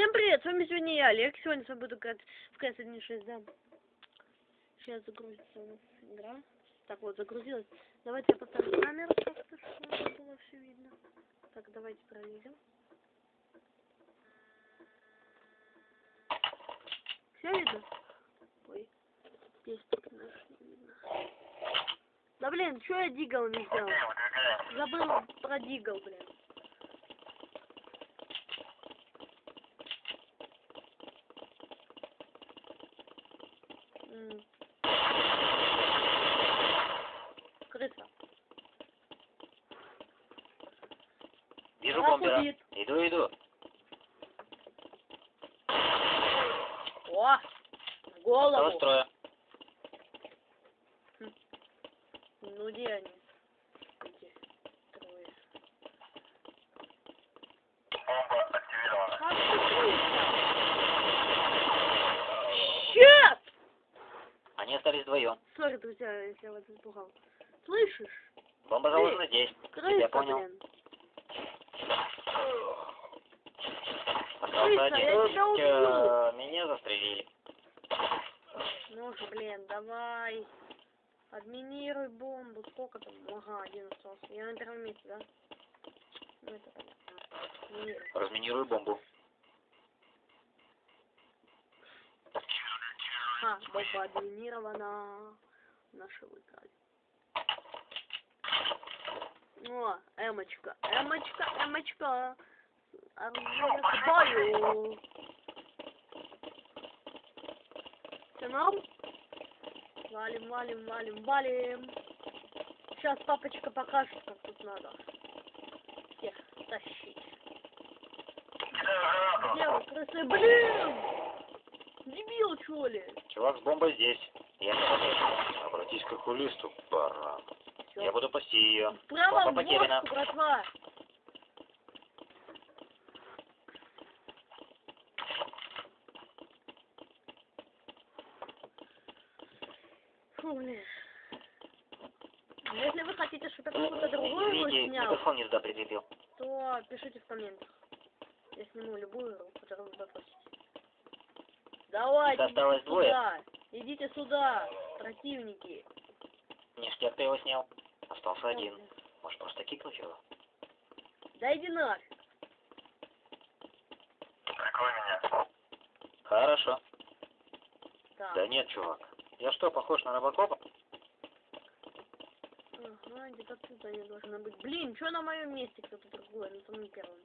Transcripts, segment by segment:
Всем привет, с вами сегодня я, Олег. Сегодня с вами буду играть в CS 1.6, да. Сейчас загрузится у нас игра. Так вот, загрузилась. Давайте я поставлю камеру чтобы было все видно. Так, давайте проверим. Все видно? Ой, здесь так наш не видно. Да блин, что я дигл не сделал? Забыл про дигл, блин. Крыса. Вижу бомбера. Иду, иду. О! В Осталось голову. трое. Ну где они? Остались вдвоем. Сори, друзья, если я вас испугал. Слышишь? Бомба заложена здесь. Крыса, Я понял. блин. Крыса, я тебя убью. Меня застрелили. Ну же, блин, давай. Админируй бомбу. Сколько там? Ага, один остался. Я на первом месте, да? Ну, это понятно. Разминирую бомбу. А, бомба админирована. Наши выиграли. О, эмочка, эмочка, эмочка. Оружие к бою. Все норм? Валим, валим, валим, валим. Сейчас папочка покажет, как тут надо. Всех тащить. Где вы, крысы? Блин! Дебил, что ли? Чувак с бомбой здесь. Я не подожду. Обратись к окулисту, баран. Всё. Я буду пасти ее. Право Бомба потеряна. братва. Фу, блин. Если вы хотите, чтобы другую игру Извините, снял, микрофон не туда прикрепил. то пишите в комментах. Я сниму любую которую вы попросите. Давайте, Осталось двое. сюда. Идите сюда, противники. Ништяк ты его снял. Остался один. Может просто кикнуть его? Да иди нафиг. Прикрой меня. Хорошо. Так. Да нет, чувак. Я что, похож на робокопа? Ага, где-то тут они должны быть. Блин, что на моем месте кто-то другой, на самом первом.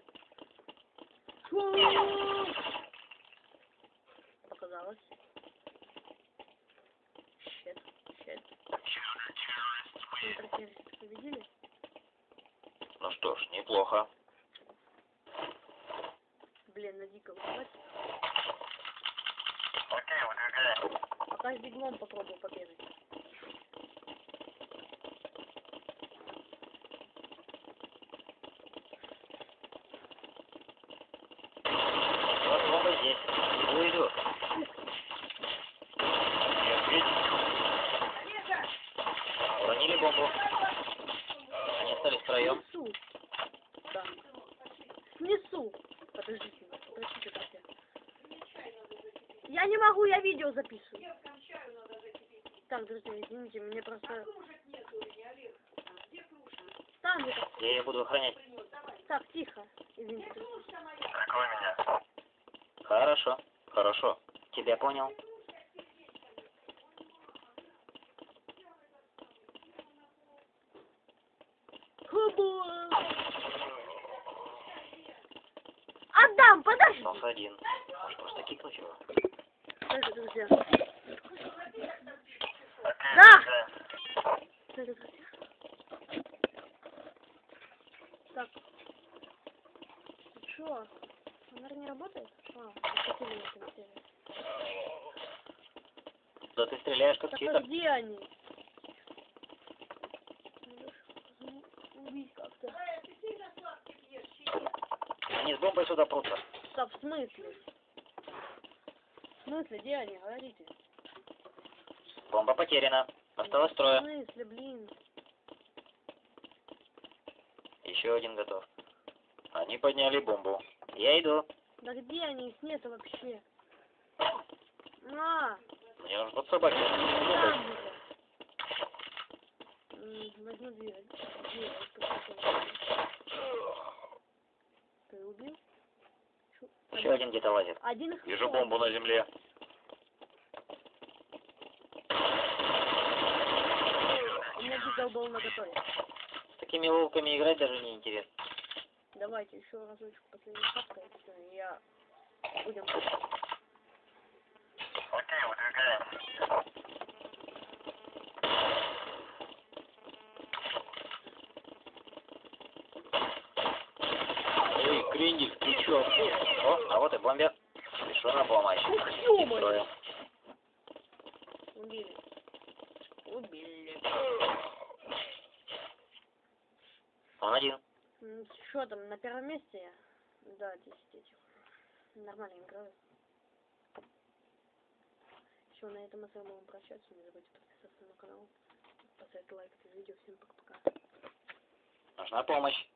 Фу! Показалось. Щет, щет. Контртеррористов победили? Ну что ж, неплохо. Блин, на дикого хватит. Окей, выдвигаем. Пока с диглом попробую побегать. Вот бомба здесь. Иду, иду. Нет, ведь. Уронили бомбу. Они остались втроем. Снесу. Да. Снесу. Подождите, подождите, друзья. Я не могу, я видео записываю. Так, друзья, извините, мне просто... Там где-то. Я ее буду охранять. Так, тихо. Извините. Прикрой меня. Хорошо, хорошо. Тебя понял. Хубу. Остался один. Может просто кикнуть его? Подожди, друзья. Да! Подожди, друзья. Так. Чё? Фонарь не работает? А, осветили на компьютере. Да ты стреляешь как читер. где они? Убить как-то. Они с бомбой сюда прутся. Да, в смысле? В смысле, где они? Говорите. Бомба потеряна. Осталось В трое. смысле, блин? Еще один готов. Они подняли бомбу. Я иду. Да где они? Их нету вообще. На! Мне нужно под собаки. Возьму две. Две. Ты убил? Еще один где-то лазит. Один Вижу бомбу на земле. У меня дизел был на готове. С такими ловками играть даже не интересно. Давайте еще разочек последний шапка, и я будем. Окей, выдвигаем. Эй, Крендель, чё? О, а вот и бомбер. Спешу на помощь. Ух! Строим. Убили. Убили. Он один. Что там, на первом месте я? Да, 10 этих. Нормально играю. Все, на этом мы с вами будем прощаться. Не забудьте подписаться на канал, поставить лайк это видео. Всем пока-пока. Нужна помощь.